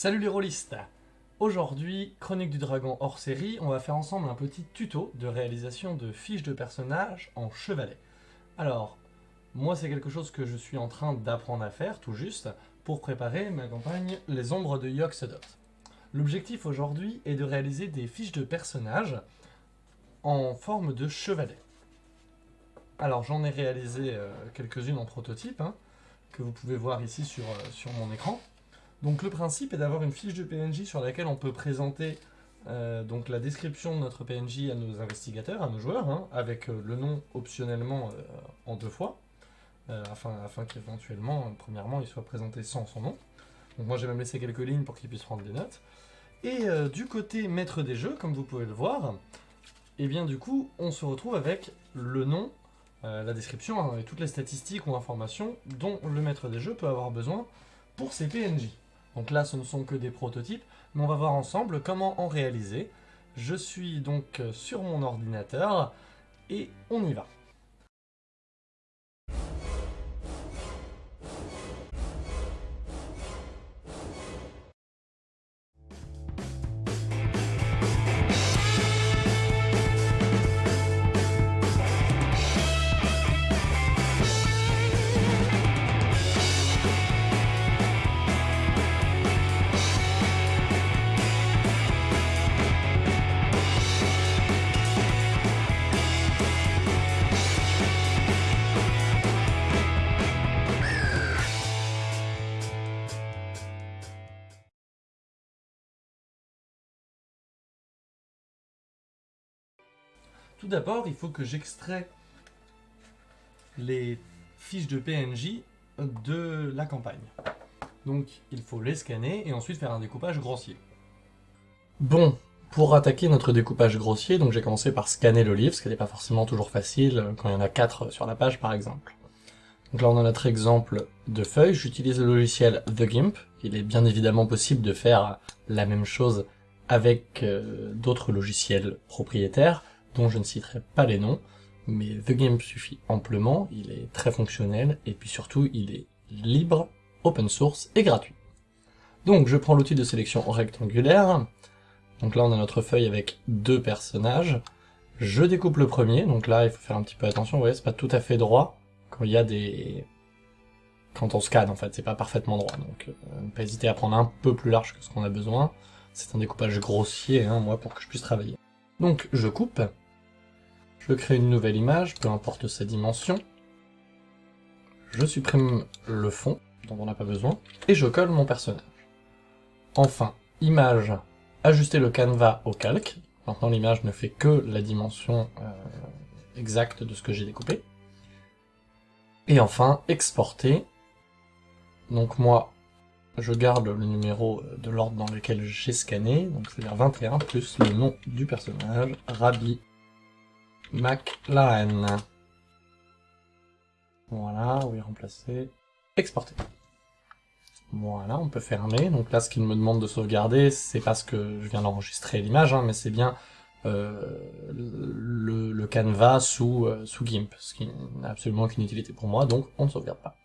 Salut les rôlistes Aujourd'hui, Chronique du Dragon hors série, on va faire ensemble un petit tuto de réalisation de fiches de personnages en chevalet. Alors, moi c'est quelque chose que je suis en train d'apprendre à faire, tout juste, pour préparer ma campagne Les Ombres de Yoxodot. L'objectif aujourd'hui est de réaliser des fiches de personnages en forme de chevalet. Alors j'en ai réalisé euh, quelques-unes en prototype, hein, que vous pouvez voir ici sur, euh, sur mon écran. Donc le principe est d'avoir une fiche de PNJ sur laquelle on peut présenter euh, donc la description de notre PNJ à nos investigateurs, à nos joueurs, hein, avec euh, le nom optionnellement euh, en deux fois, afin, qu'éventuellement, premièrement, il soit présenté sans son nom. Donc moi j'ai même laissé quelques lignes pour qu'il puisse prendre des notes. Et du côté maître des jeux, comme vous pouvez le voir, et eh bien du coup on se retrouve avec le nom, la description hein, et toutes les statistiques ou informations dont le maître des jeux peut avoir besoin pour ses PNJ. Donc là, ce ne sont que des prototypes, mais on va voir ensemble comment en réaliser. Je suis donc sur mon ordinateur, et on y va. Tout d'abord, il faut que j'extrais les fiches de PNJ de la campagne. Donc, il faut les scanner et ensuite faire un découpage grossier. Bon, pour attaquer notre découpage grossier, donc j'ai commencé par scanner le livre, ce qui n'est pas forcément toujours facile quand il y en a 4 sur la page par exemple. Donc là on a notre exemple de feuille, j'utilise le logiciel The Gimp, il est bien évidemment possible de faire la même chose avec euh, d'autres logiciels propriétaires, dont je ne citerai pas les noms, mais The Game suffit amplement, il est très fonctionnel, et puis surtout il est libre, open source et gratuit. Donc je prends l'outil de sélection rectangulaire, donc là on a notre feuille avec deux personnages, je découpe le premier, donc là il faut faire un petit peu attention, vous voyez c'est pas tout à fait droit, quand il y a des... quand on scanne en fait, c'est pas parfaitement droit, donc euh, pas hésiter à prendre un peu plus large que ce qu'on a besoin, c'est un découpage grossier, hein, moi, pour que je puisse travailler. Donc je coupe, je crée une nouvelle image, peu importe sa dimension, je supprime le fond, dont on n'a pas besoin, et je colle mon personnage. Enfin, image, ajuster le canevas au calque, maintenant l'image ne fait que la dimension euh, exacte de ce que j'ai découpé. Et enfin, exporter, donc moi, je garde le numéro de l'ordre dans lequel j'ai scanné, donc c'est-à-dire 21 plus le nom du personnage, Rabbi McLaren. Voilà, oui, remplacer, exporter. Voilà, on peut fermer. Donc là, ce qu'il me demande de sauvegarder, c'est parce que je viens d'enregistrer l'image, hein, mais c'est bien euh, le, canevas euh, sous GIMP, ce qui n'a absolument aucune utilité pour moi, donc on ne sauvegarde pas.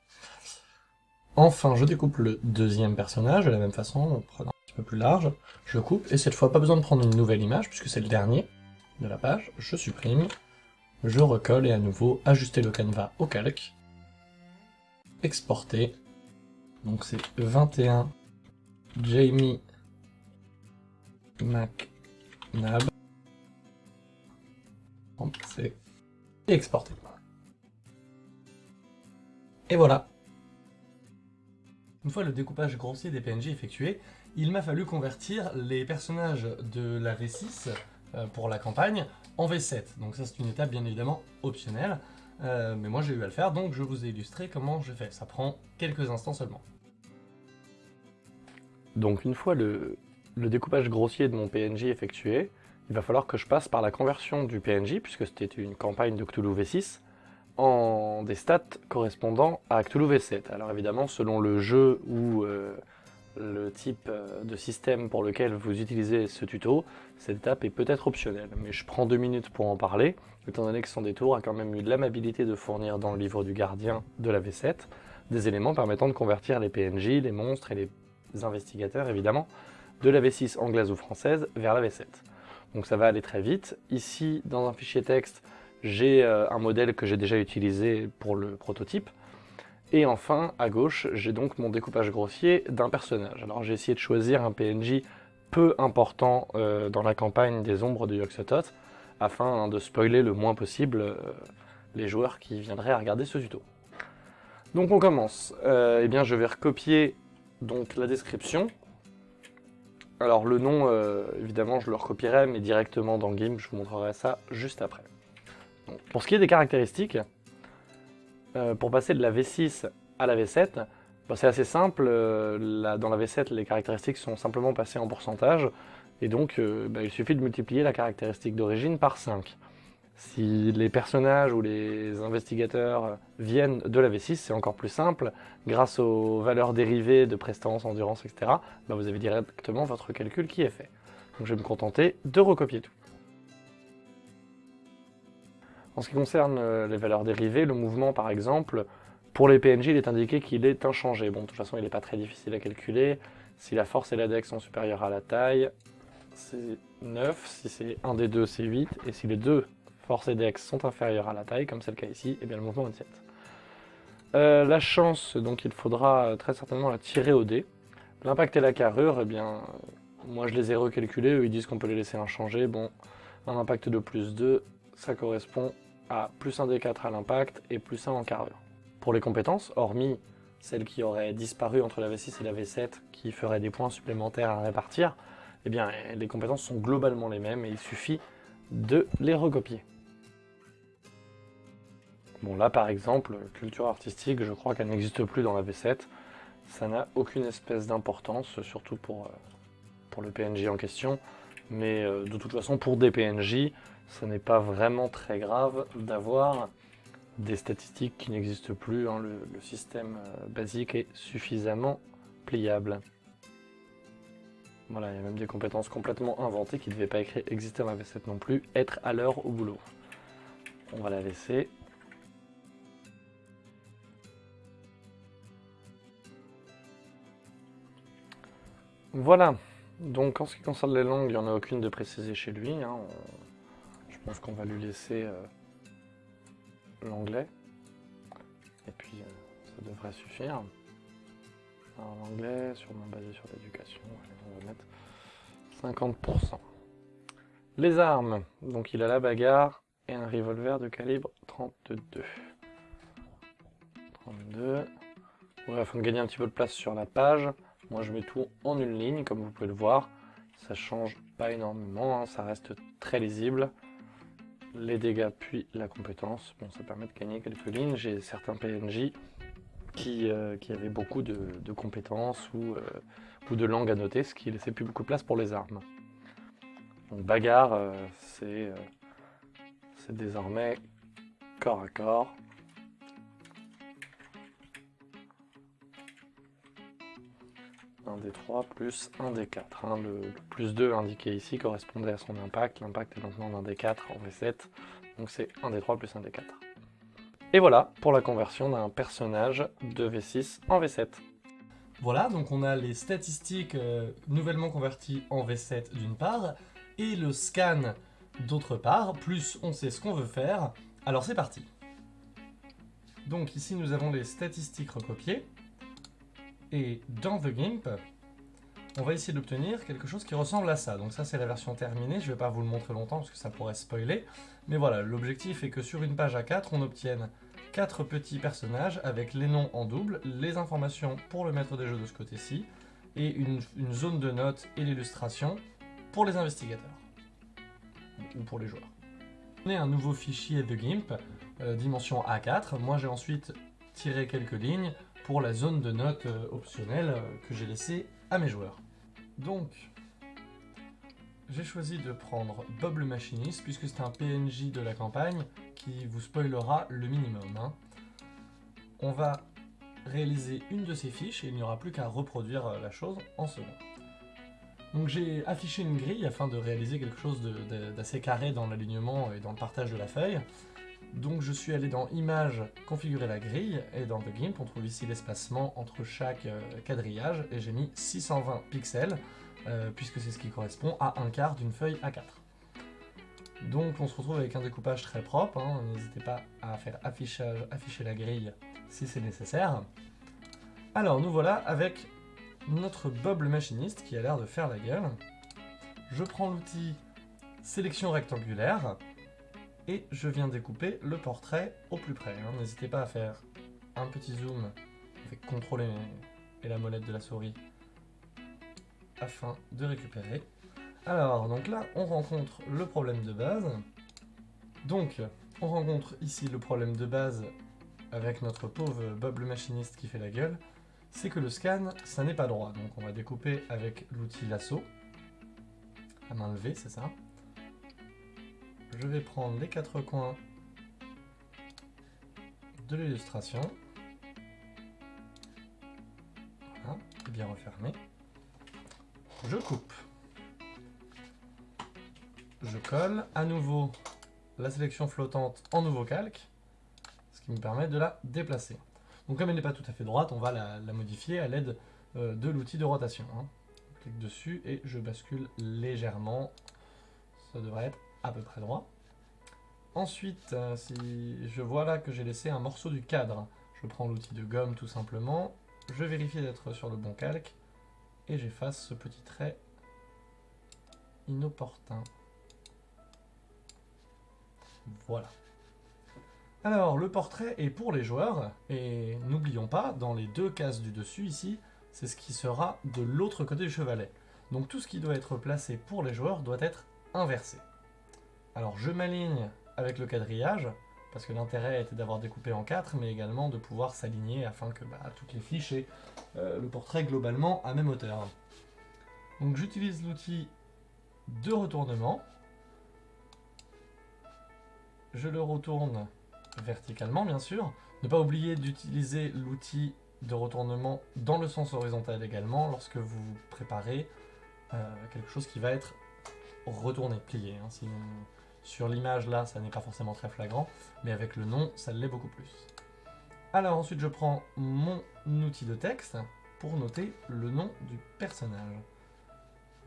Enfin, je découpe le deuxième personnage de la même façon, en prenant un petit peu plus large, je coupe, et cette fois pas besoin de prendre une nouvelle image, puisque c'est le dernier de la page, je supprime, je recolle et à nouveau ajuster le canevas au calque, exporter, donc c'est 21 Jamie McNab, c'est et exporter. Et voilà, une fois le découpage grossier des PNJ effectué, il m'a fallu convertir les personnages de la V6 euh, pour la campagne en V7. Donc ça c'est une étape bien évidemment optionnelle, euh, mais moi j'ai eu à le faire, donc je vous ai illustré comment je fais. Ça prend quelques instants seulement. Donc une fois le, le découpage grossier de mon PNJ effectué, il va falloir que je passe par la conversion du PNJ, puisque c'était une campagne de Cthulhu V6, en des stats correspondant à Cthulhu V7. Alors évidemment, selon le jeu ou euh, le type euh, de système pour lequel vous utilisez ce tuto, cette étape est peut-être optionnelle, mais je prends deux minutes pour en parler, étant donné que son détour a quand même eu l'amabilité de fournir dans le livre du gardien de la V7 des éléments permettant de convertir les PNJ, les monstres et les investigateurs évidemment, de la V6 anglaise ou française vers la V7. Donc ça va aller très vite. Ici, dans un fichier texte, j'ai euh, un modèle que j'ai déjà utilisé pour le prototype. Et enfin, à gauche, j'ai donc mon découpage grossier d'un personnage. Alors j'ai essayé de choisir un PNJ peu important euh, dans la campagne des ombres de Yoxotot, afin de spoiler le moins possible euh, les joueurs qui viendraient à regarder ce tuto. Donc on commence. eh bien, je vais recopier donc, la description, alors le nom, évidemment, je le recopierai, mais directement dans GIMP, je vous montrerai ça juste après. Pour ce qui est des caractéristiques, euh, pour passer de la V6 à la V7, bah, c'est assez simple. Euh, dans la V7, les caractéristiques sont simplement passées en pourcentage, et donc bah, il suffit de multiplier la caractéristique d'origine par 5. Si les personnages ou les investigateurs viennent de la V6, c'est encore plus simple. Grâce aux valeurs dérivées de prestance, endurance, etc., bah, vous avez directement votre calcul qui est fait. Donc je vais me contenter de recopier tout. En ce qui concerne euh, les valeurs dérivées, le mouvement par exemple, pour les PNJ, il est indiqué qu'il est inchangé. Bon, de toute façon, il n'est pas très difficile à calculer. Si la force et la dex sont supérieures à la taille, c'est 9. Si c'est un des deux, c'est 8. Et si les deux force et dex sont inférieures à la taille, comme c'est le cas ici, eh bien le mouvement est 7. Euh, la chance, donc il faudra euh, très certainement la tirer au dé. L'impact et la carrure, eh bien, moi je les ai recalculés, eux ils disent qu'on peut les laisser inchangés. Bon, un impact de plus 2, ça correspond à plus 1 d4 à l'impact et plus 1 en carrure. Pour les compétences, hormis celles qui auraient disparu entre la V6 et la V7, qui feraient des points supplémentaires à répartir, eh bien les compétences sont globalement les mêmes et il suffit de les recopier. Bon là par exemple, culture artistique, je crois qu'elle n'existe plus dans la V7. Ça n'a aucune espèce d'importance, surtout pour, euh, pour le PNJ en question. Mais euh, de toute façon, pour des PNJ, ce n'est pas vraiment très grave d'avoir des statistiques qui n'existent plus. Hein. Le, système euh, basique est suffisamment pliable. Voilà, il y a même des compétences complètement inventées qui ne devaient pas exister dans la V7 non plus. Être à l'heure au boulot. On va la laisser. Voilà, donc en ce qui concerne les langues, il n'y en a aucune de précisée chez lui. Hein. Je pense qu'on va lui laisser euh, l'anglais. Et puis euh, ça devrait suffire. Alors l'anglais, sûrement basé sur l'éducation, on va mettre 50%. Les armes, donc il a la bagarre et un revolver de calibre 32. 32. Ouais, afin de gagner un petit peu de place sur la page, moi je mets tout en une ligne, comme vous pouvez le voir. Ça change pas énormément, hein, ça reste très lisible. Les dégâts puis la compétence, bon ça permet de gagner quelques lignes. J'ai certains PNJ qui, euh, qui avaient beaucoup de, compétences ou, euh, de langues à noter, ce qui laissait plus beaucoup de place pour les armes. Donc bagarre, euh, c'est désormais corps à corps. 1 des 3 plus 1 des 4. Hein. Le, plus 2 indiqué ici correspondait à son impact. L'impact est maintenant d'un des 4 en V7. Donc c'est 1 des 3 plus 1 des 4. Et voilà pour la conversion d'un personnage de V6 en V7. Voilà, donc on a les statistiques euh, nouvellement converties en V7 d'une part, et le scan d'autre part, plus on sait ce qu'on veut faire. Alors c'est parti Donc ici nous avons les statistiques recopiées. Et dans The GIMP, on va essayer d'obtenir quelque chose qui ressemble à ça. Donc ça, c'est la version terminée. Je ne vais pas vous le montrer longtemps parce que ça pourrait spoiler. Mais voilà, l'objectif est que sur une page A4, on obtienne quatre petits personnages avec les noms en double, les informations pour le maître des jeux de ce côté-ci, et une, zone de notes et l'illustration pour les investigateurs. Ou pour les joueurs. On a un nouveau fichier de GIMP, euh, dimension A4. Moi, j'ai ensuite tiré quelques lignes pour la zone de notes euh, optionnelle euh, que j'ai laissée à mes joueurs. Donc, j'ai choisi de prendre Bob le machiniste, puisque c'est un PNJ de la campagne qui vous spoilera le minimum. Hein. On va réaliser une de ces fiches et il n'y aura plus qu'à reproduire euh, la chose en second. Donc j'ai affiché une grille afin de réaliser quelque chose d'assez carré dans l'alignement et dans le partage de la feuille. Donc je suis allé dans Images, configurer la grille, et dans The Gimp, on trouve ici l'espacement entre chaque euh, quadrillage, et j'ai mis 620 pixels, euh, puisque c'est ce qui correspond à un quart d'une feuille A4. Donc on se retrouve avec un découpage très propre, hein. n'hésitez pas à faire affichage, afficher la grille si c'est nécessaire. Alors nous voilà avec notre Bob le machiniste qui a l'air de faire la gueule. Je prends l'outil sélection rectangulaire et je viens découper le portrait au plus près. hein. N'hésitez pas à faire un petit zoom avec CTRL et, la molette de la souris afin de récupérer. Alors, donc là, on rencontre le problème de base. Donc, on rencontre ici le problème de base avec notre pauvre Bob le machiniste qui fait la gueule, c'est que le scan, ça n'est pas droit. Donc on va découper avec l'outil lasso, à main levée, c'est ça. Je vais prendre les quatre coins de l'illustration. Voilà, bien refermé. Je coupe. Je colle à nouveau la sélection flottante en nouveau calque, ce qui me permet de la déplacer. Donc comme elle n'est pas tout à fait droite, on va la, la modifier à l'aide euh, de l'outil de rotation. hein. Je clique dessus et je bascule légèrement. Ça devrait être à peu près droit. Ensuite, euh, si je vois là que j'ai laissé un morceau du cadre, je prends l'outil de gomme tout simplement, je vérifie d'être sur le bon calque et j'efface ce petit trait inopportun. Voilà. Alors, le portrait est pour les joueurs, et n'oublions pas, dans les deux cases du dessus ici, c'est ce qui sera de l'autre côté du chevalet. Donc tout ce qui doit être placé pour les joueurs doit être inversé. Alors je m'aligne avec le quadrillage, parce que l'intérêt était d'avoir découpé en quatre, mais également de pouvoir s'aligner afin que bah, toutes les fiches aient euh, le portrait globalement à même hauteur. Donc j'utilise l'outil de retournement. Je le retourne verticalement, bien sûr. Ne pas oublier d'utiliser l'outil de retournement dans le sens horizontal également lorsque vous préparez euh, quelque chose qui va être retourné, plié. hein. Sur l'image là, ça n'est pas forcément très flagrant, mais avec le nom, ça l'est beaucoup plus. Alors ensuite, je prends mon outil de texte pour noter le nom du personnage.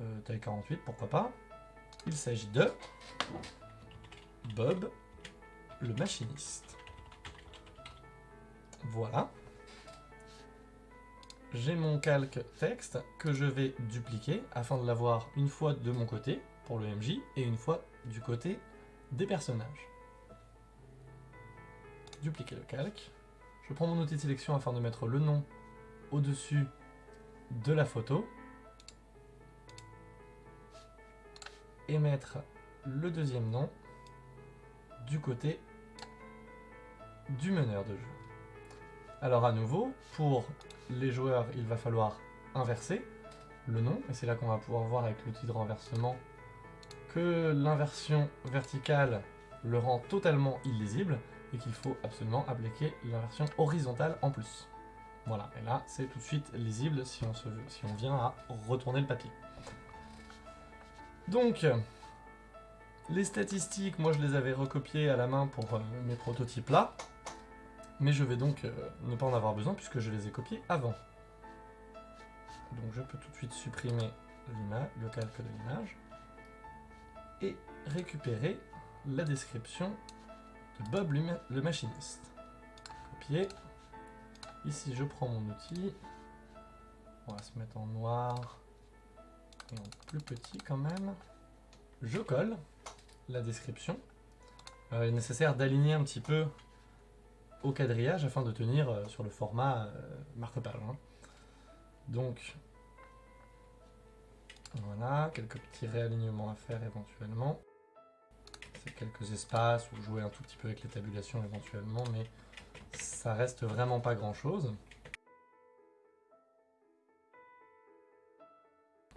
Euh, taille 48, pourquoi pas. Il s'agit de Bob le machiniste. Voilà. J'ai mon calque texte que je vais dupliquer afin de l'avoir une fois de mon côté pour le MJ et une fois du côté des personnages. Dupliquer le calque. Je prends mon outil de sélection afin de mettre le nom au-dessus de la photo et mettre le deuxième nom du côté du meneur de jeu. Alors à nouveau, pour les joueurs, il va falloir inverser le nom, et c'est là qu'on va pouvoir voir avec l'outil de renversement que l'inversion verticale le rend totalement illisible, et qu'il faut absolument appliquer l'inversion horizontale en plus. Voilà, et là c'est tout de suite lisible si on, se, si on vient à retourner le papier. Donc, les statistiques, moi je les avais recopiées à la main pour euh, mes prototypes là, mais je vais donc euh, ne pas en avoir besoin puisque je les ai copiés avant. Donc je peux tout de suite supprimer le calque de l'image, et récupérer la description de Bob le, ma- le machiniste. Copier. Ici je prends mon outil, on va se mettre en noir et en plus petit quand même. Je colle la description. Euh, il est nécessaire d'aligner un petit peu au quadrillage afin de tenir euh, sur le format euh, marque-page. hein. Donc, voilà, quelques petits réalignements à faire éventuellement. C'est quelques espaces ou jouer un tout petit peu avec les tabulations éventuellement, mais ça reste vraiment pas grand chose.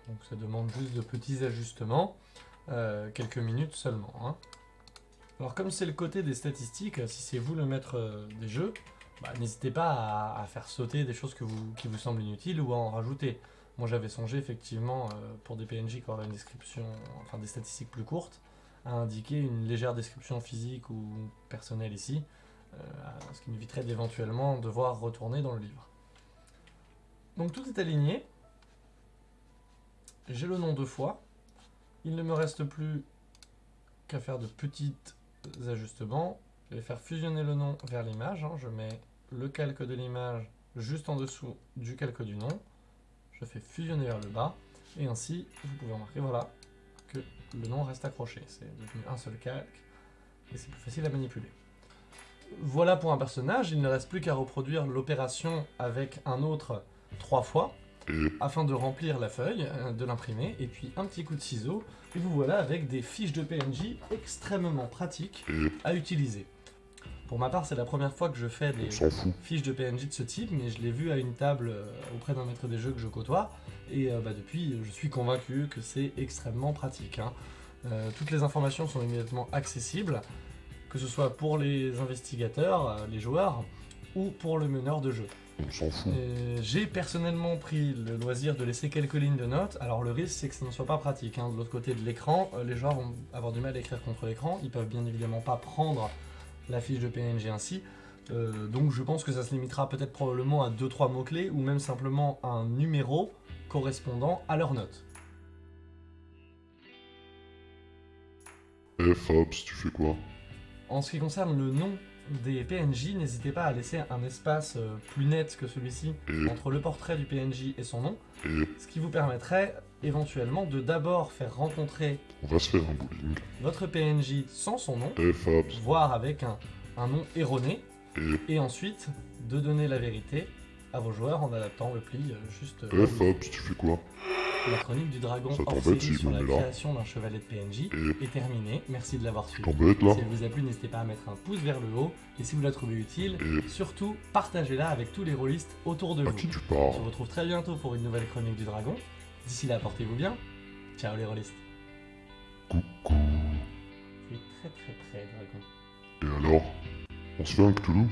Donc ça demande juste de petits ajustements, euh, quelques minutes seulement. hein. Alors comme c'est le côté des statistiques, si c'est vous le maître euh, des jeux, bah, n'hésitez pas à, faire sauter des choses qui vous semblent inutiles ou à en rajouter. Moi j'avais songé effectivement euh, pour des PNJ qui auraient une description, enfin des statistiques plus courtes, à indiquer une légère description physique ou personnelle ici, euh, ce qui m'éviterait d'éventuellement devoir retourner dans le livre. Donc tout est aligné. J'ai le nom deux fois. Il ne me reste plus qu'à faire de petits ajustements. Je vais faire fusionner le nom vers l'image. hein. Je mets le calque de l'image juste en dessous du calque du nom. Je fais fusionner vers le bas. Et ainsi, vous pouvez remarquer, voilà, que le nom reste accroché. C'est devenu un seul calque. Et c'est plus facile à manipuler. Voilà pour un personnage. Il ne reste plus qu'à reproduire l'opération avec un autre trois fois afin de remplir la feuille, euh, de l'imprimer, et puis un petit coup de ciseau, et vous voilà avec des fiches de PNJ extrêmement pratiques à utiliser. Pour ma part, c'est la première fois que je fais des fiches de PNJ de ce type, mais je l'ai vu à une table euh, auprès d'un maître des jeux que je côtoie, et euh, bah, depuis, je suis convaincu que c'est extrêmement pratique. hein. Euh, toutes les informations sont immédiatement accessibles, que ce soit pour les investigateurs, les joueurs, ou pour le meneur de jeu. J'ai personnellement pris le loisir de laisser quelques lignes de notes. Alors le risque c'est que ça ne soit pas pratique. hein. De l'autre côté de l'écran, les joueurs vont avoir du mal à écrire contre l'écran. Ils peuvent bien évidemment pas prendre la fiche de PNG ainsi. Euh, donc je pense que ça se limitera peut-être probablement à 2-3 mots-clés ou même simplement un numéro correspondant à leur note. Eh Fabs, tu fais quoi? En ce qui concerne le nom des PNJ, n'hésitez pas à laisser un espace euh, plus net que celui-ci entre le portrait du PNJ et son nom, ce qui vous permettrait éventuellement de d'abord faire rencontrer On va se faire un bowling. votre PNJ sans son nom, Fabs, voire avec un, un nom erroné, et ensuite de donner la vérité à vos joueurs en adaptant le pli euh, juste euh, eh Fabs, tu fais quoi? La chronique du dragon Ça hors t'embête série si sur la me mets là création d'un chevalet de PNJ est terminée. Merci de l'avoir tu suivi. t'embêtes là? Si elle vous a plu, n'hésitez pas à mettre un pouce vers le haut. Et si vous la trouvez utile, Eh, surtout partagez-la avec tous les rôlistes autour de à vous. qui tu On parles se retrouve très bientôt pour une nouvelle chronique du dragon. D'ici là, portez-vous bien. Ciao les rôlistes. Coucou. Tu es très très près, dragon. Et alors? On se fait un Cthulhu